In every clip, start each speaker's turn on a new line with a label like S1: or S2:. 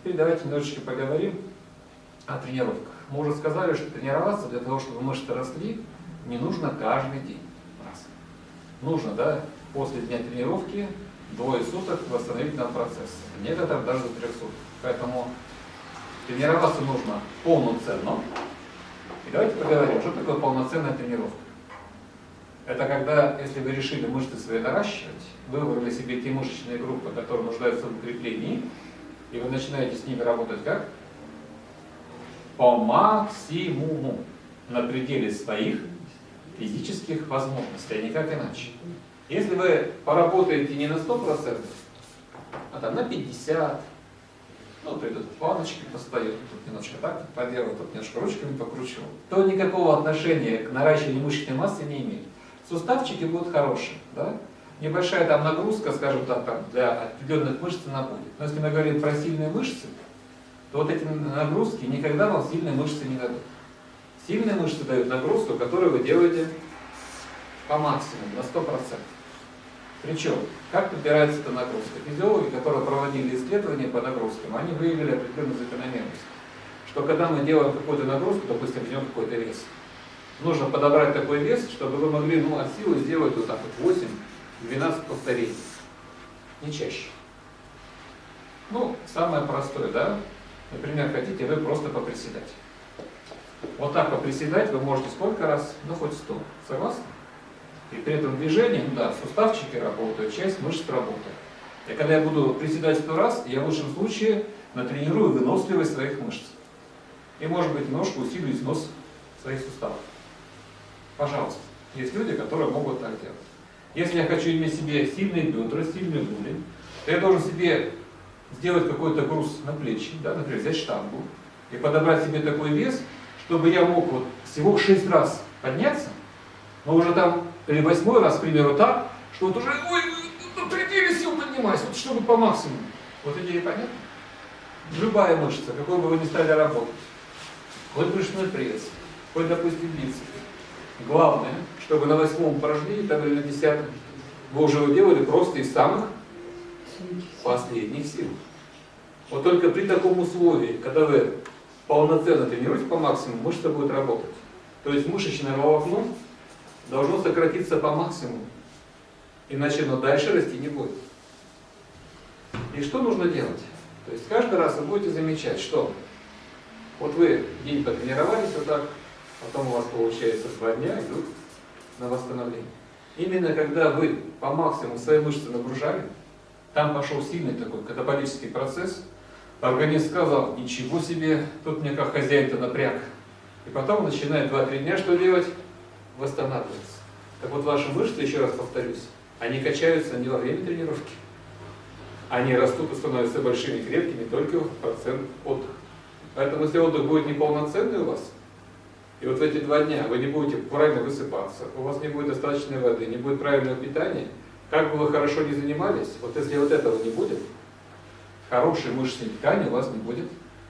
S1: Теперь давайте немножечко поговорим о тренировках. Мы уже сказали, что тренироваться для того, чтобы мышцы росли, не нужно каждый день. Раз. Нужно, да, после дня тренировки двое суток восстановительного процесса. Некоторым даже до трех суток. Поэтому тренироваться нужно полноценно. И давайте поговорим, что такое полноценная тренировка. Это когда, если вы решили мышцы свои наращивать, вы выбрали себе те мышечные группы, которые нуждаются в укреплении, и вы начинаете с ними работать как? По максимуму, на пределе своих физических возможностей, а никак иначе. Если вы поработаете не на 100%, а там на 50%, ну, придут планочки постают, тут немножко так поделал, тут немножко ручками покручивал, то никакого отношения к наращиванию мышечной массы не имеет. Суставчики будут хорошие, да? Небольшая там нагрузка, скажем так, там, для определенных мышц она будет. Но если мы говорим про сильные мышцы, то вот эти нагрузки никогда вам сильные мышцы не дадут. Сильные мышцы дают нагрузку, которую вы делаете по максимуму, на 100%. Причем, как подбирается эта нагрузка? Физиологи, которые проводили исследования по нагрузкам, они выявили определенную закономерность. Что когда мы делаем какую-то нагрузку, допустим, возьмем какой-то вес, нужно подобрать такой вес, чтобы вы могли ну, от силы сделать вот так вот 8-12 повторений. Не чаще. Ну, самое простое, да? Например, хотите вы просто поприседать. Вот так поприседать вы можете сколько раз? Ну, хоть 100. Согласны? И при этом движении, ну да, суставчики работают, часть мышц работает. И когда я буду приседать сто раз, я в лучшем случае натренирую выносливость своих мышц. И, может быть, немножко усилю износ своих суставов. Пожалуйста. Есть люди, которые могут так делать. Если я хочу иметь себе сильные бедра, сильные голень, то я должен себе сделать какой-то груз на плечи, да, например, взять штангу и подобрать себе такой вес, чтобы я мог вот всего 6 раз подняться, но уже там, или восьмой раз, к примеру, так, что вот уже, ой, на пределе сил поднимаюсь, вот чтобы по максимуму. Вот идея понятна? Любая мышца, какой бы вы ни стали работать, хоть брюшной пресс, хоть, допустим, бицепс. Главное, чтобы на восьмом упражнении, там или на десятом, вы уже его делали просто из самых последних сил. Вот только при таком условии, когда вы полноценно тренируетесь по максимуму, мышца будет работать. То есть мышечное волокно должно сократиться по максимуму, иначе оно дальше расти не будет. И что нужно делать? То есть каждый раз вы будете замечать, что вот вы день потренировались вот так, потом у вас получается два дня идут на восстановление. Именно когда вы по максимуму свои мышцы нагружали, там пошел сильный такой катаболический процесс, организм сказал, ничего себе, тут мне как хозяин-то напряг. И потом начинает 2-3 дня что делать? восстанавливаться. Так вот ваши мышцы, еще раз повторюсь, они качаются не во время тренировки. Они растут и становятся большими крепкими только в процент отдыха. Поэтому если отдых будет неполноценный у вас, и вот в эти два дня вы не будете правильно высыпаться, у вас не будет достаточной воды, не будет правильного питания, как бы вы хорошо не занимались, вот если вот этого не будет, хорошей мышечной ткани у вас не будет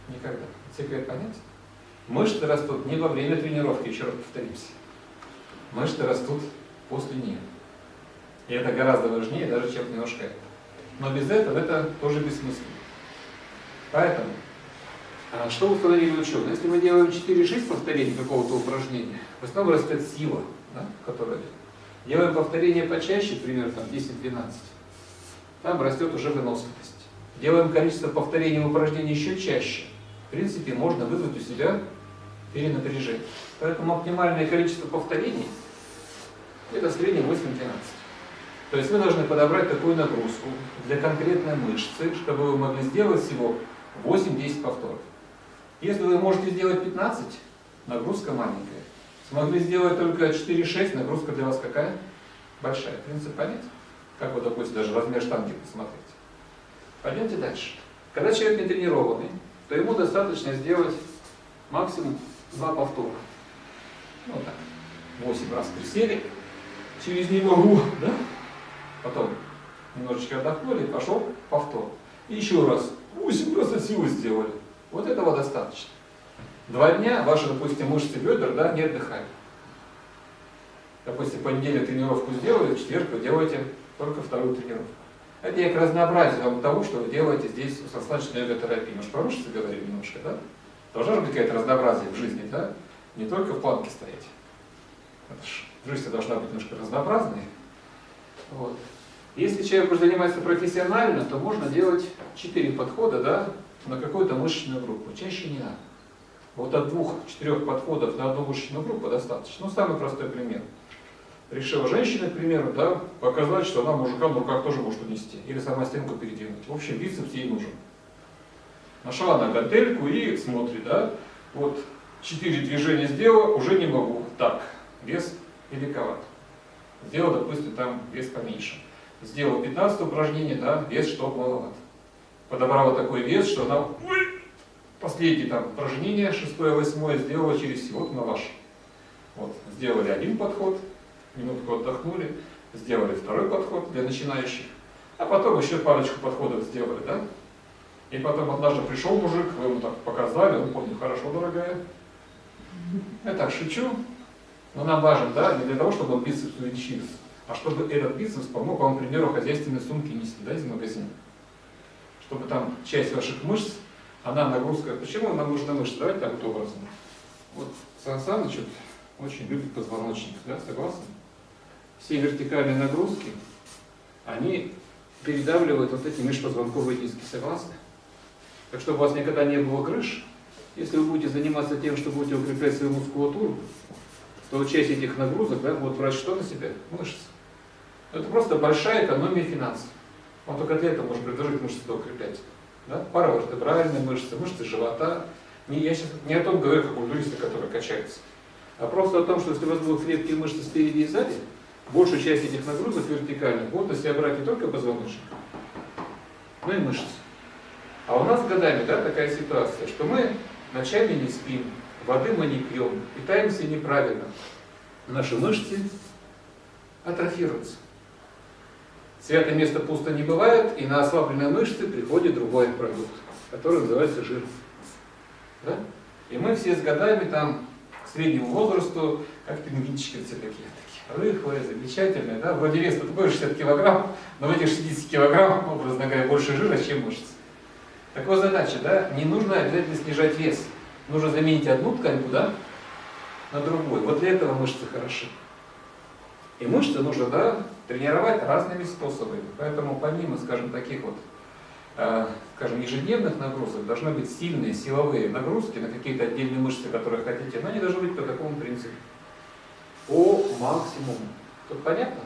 S1: никогда. Секрет понять? Мышцы растут не во время тренировки, еще раз повторимся мышцы растут после нее. И это гораздо важнее даже, чем немножко это. Но без этого это тоже бессмысленно. Поэтому, что установили ученые? Если мы делаем 4-6 повторений какого-то упражнения, в основном растет сила, да, которая Делаем повторение почаще, примерно там 10-12, там растет уже выносливость. Делаем количество повторений упражнений еще чаще. В принципе, можно вызвать у себя перенапряжение. Поэтому оптимальное количество повторений это в среднем 8-12. То есть вы должны подобрать такую нагрузку для конкретной мышцы, чтобы вы могли сделать всего 8-10 повторов. Если вы можете сделать 15, нагрузка маленькая. Смогли сделать только 4-6, нагрузка для вас какая? Большая. Принцип понять? Как вы, допустим, даже размер штанги посмотреть. Пойдемте дальше. Когда человек не тренированный, то ему достаточно сделать максимум 2 повтора. Ну так, 8 раз присели, через не могу, да? Потом немножечко отдохнули, пошел повтор. И еще раз, 8 раз от силы сделали. Вот этого достаточно. Два дня ваши, допустим, мышцы бедер да, не отдыхают. Допустим, понедельник тренировку сделали, в четверг вы делаете только вторую тренировку. Это я к разнообразию вам того, что вы делаете здесь йога-терапии. Мы же про мышцы говорим немножко, да? Должна же быть какое-то разнообразие в жизни, да? Не только в планке стоять. Жизнь должна быть немножко разнообразной. Вот. Если человек уже занимается профессионально, то можно делать четыре подхода да, на какую-то мышечную группу. Чаще не надо. Вот от двух-четырех подходов на одну мышечную группу достаточно. Ну, самый простой пример. Решила женщина, к примеру, да, показать, что она мужикам в руках тоже может унести. Или сама стенку передвинуть. В общем, бицепс ей нужен. Нашла она гантельку и смотрит, да, вот четыре движения сделала, уже не могу. Так, вес великоват. Сделал, допустим, там вес поменьше. Сделал 15 упражнение, да, вес что маловат. Подобрала такой вес, что она последнее там шестое, восьмое, сделала через всего на ваш. Вот, сделали один подход, минутку отдохнули, сделали второй подход для начинающих, а потом еще парочку подходов сделали, да? И потом однажды пришел мужик, вы ему так показали, он помнит, хорошо, дорогая. Я так шучу, но нам важен, да, не для того, чтобы он бицепс увеличился, а чтобы этот бицепс помог вам, к примеру, хозяйственные сумки нести, да, из магазина. Чтобы там часть ваших мышц, она нагрузка, почему нам нужна мышца? Давайте так вот образом. Вот Сан Саныч очень любит позвоночник, да, согласны? Все вертикальные нагрузки, они передавливают вот эти межпозвонковые диски, согласны? Так чтобы у вас никогда не было крыш, если вы будете заниматься тем, что будете укреплять свою мускулатуру, то часть этих нагрузок да, будут брать что на себя? Мышцы. Это просто большая экономия финансов. Он только для этого может предложить мышцы укреплять. Да? Паравертебральные мышцы, мышцы живота. Не, я сейчас не о том говорю, как у туриста, который качается, а просто о том, что если у вас будут крепкие мышцы спереди и сзади, большую часть этих нагрузок вертикальных будут на себя брать не только позвоночник, но и мышцы. А у нас годами да, такая ситуация, что мы ночами не спим, воды мы не пьем, питаемся неправильно. Наши мышцы атрофируются. Святое место пусто не бывает, и на ослабленные мышцы приходит другой продукт, который называется жир. Да? И мы все с годами там к среднему возрасту, как пингвинчики все такие, такие рыхлые, замечательные, да? Вроде вес такой 60 килограмм, но в этих 60 килограмм, образно говоря, больше жира, чем мышц. Так вот задача, да, не нужно обязательно снижать вес. Нужно заменить одну ткань куда? На другую. Вот для этого мышцы хороши. И мышцы нужно, да, тренировать разными способами. Поэтому помимо, скажем, таких вот, э, скажем, ежедневных нагрузок, должны быть сильные силовые нагрузки на какие-то отдельные мышцы, которые хотите, но они должны быть по такому принципу. По максимуму. Тут понятно?